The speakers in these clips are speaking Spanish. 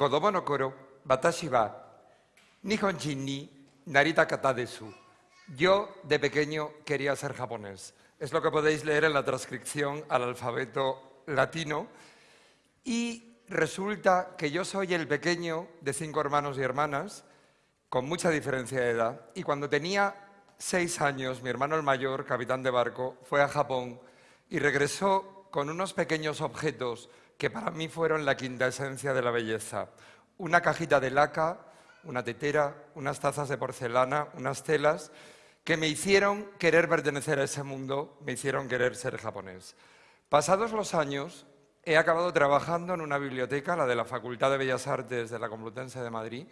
kodomo no koro, watashi wa nihonjin ni narita kata desu. Yo, de pequeño, quería ser japonés. Es lo que podéis leer en la transcripción al alfabeto latino. Y resulta que yo soy el pequeño de cinco hermanos y hermanas, con mucha diferencia de edad. Y cuando tenía seis años, mi hermano el mayor, capitán de barco, fue a Japón y regresó con unos pequeños objetos que para mí fueron la quinta esencia de la belleza. Una cajita de laca, una tetera, unas tazas de porcelana, unas telas, que me hicieron querer pertenecer a ese mundo, me hicieron querer ser japonés. Pasados los años, he acabado trabajando en una biblioteca, la de la Facultad de Bellas Artes de la Complutense de Madrid,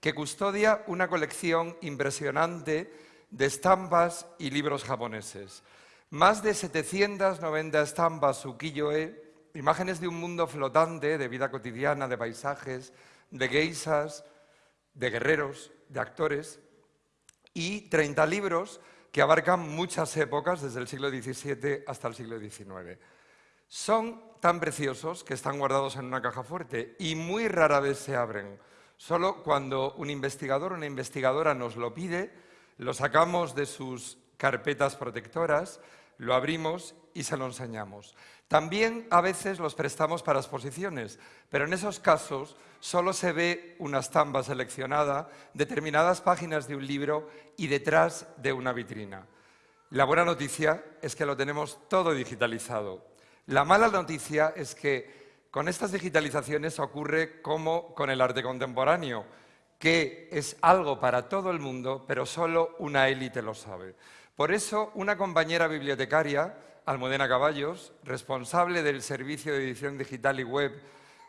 que custodia una colección impresionante de estampas y libros japoneses. Más de 790 estampas ukiyo-e, imágenes de un mundo flotante, de vida cotidiana, de paisajes, de geisas, de guerreros, de actores, y 30 libros que abarcan muchas épocas, desde el siglo XVII hasta el siglo XIX. Son tan preciosos que están guardados en una caja fuerte y muy rara vez se abren. Solo cuando un investigador o una investigadora nos lo pide, lo sacamos de sus carpetas protectoras, lo abrimos y se lo enseñamos. También a veces los prestamos para exposiciones, pero en esos casos solo se ve una estampa seleccionada, determinadas páginas de un libro y detrás de una vitrina. La buena noticia es que lo tenemos todo digitalizado. La mala noticia es que con estas digitalizaciones ocurre como con el arte contemporáneo, que es algo para todo el mundo, pero solo una élite lo sabe. Por eso, una compañera bibliotecaria, Almudena Caballos, responsable del Servicio de Edición Digital y Web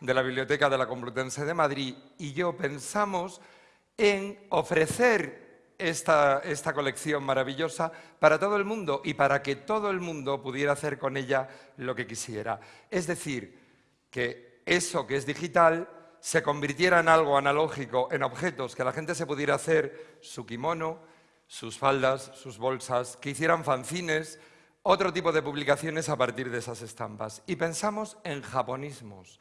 de la Biblioteca de la Complutense de Madrid, y yo pensamos en ofrecer esta, esta, colección maravillosa para todo el mundo y para que todo el mundo pudiera hacer con ella lo que quisiera. Es decir, que eso que es digital se convirtiera en algo analógico, en objetos, que la gente se pudiera hacer su kimono, sus faldas, sus bolsas, que hicieran fanzines, otro tipo de publicaciones a partir de esas estampas. Y pensamos en japonismos.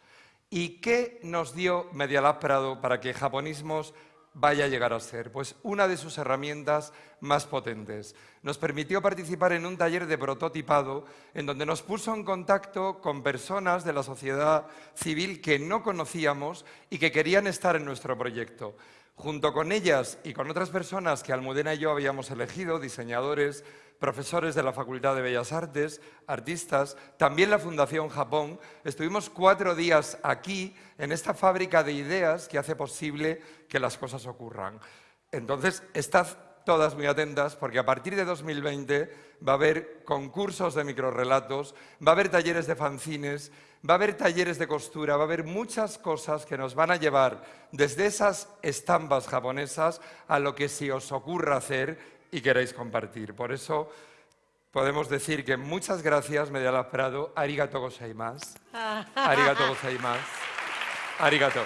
¿Y qué nos dio Medialab Prado para que japonismos vaya a llegar a ser? Pues una de sus herramientas más potentes. Nos permitió participar en un taller de prototipado en donde nos puso en contacto con personas de la sociedad civil que no conocíamos y que querían estar en nuestro proyecto. Junto con ellas y con otras personas que Almudena y yo habíamos elegido, diseñadores, profesores de la Facultad de Bellas Artes, artistas, también la Fundación Japón, estuvimos cuatro días aquí, en esta fábrica de ideas que hace posible que las cosas ocurran. Entonces, estad todas muy atentas porque a partir de 2020 va a haber concursos de microrelatos, va a haber talleres de fanzines, va a haber talleres de costura, va a haber muchas cosas que nos van a llevar desde esas estampas japonesas a lo que se os ocurra hacer y queráis compartir. Por eso podemos decir que muchas gracias, Medialab Prado, arigato gozaimasu, arigato gozaimasu, arigato.